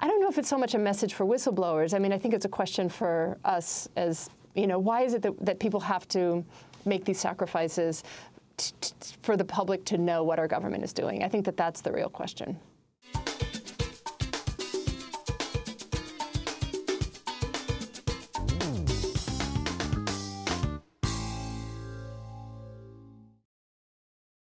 I don't know if it's so much a message for whistleblowers. I mean, I think it's a question for us as, you know, why is it that, that people have to make these sacrifices for the public to know what our government is doing? I think that that's the real question.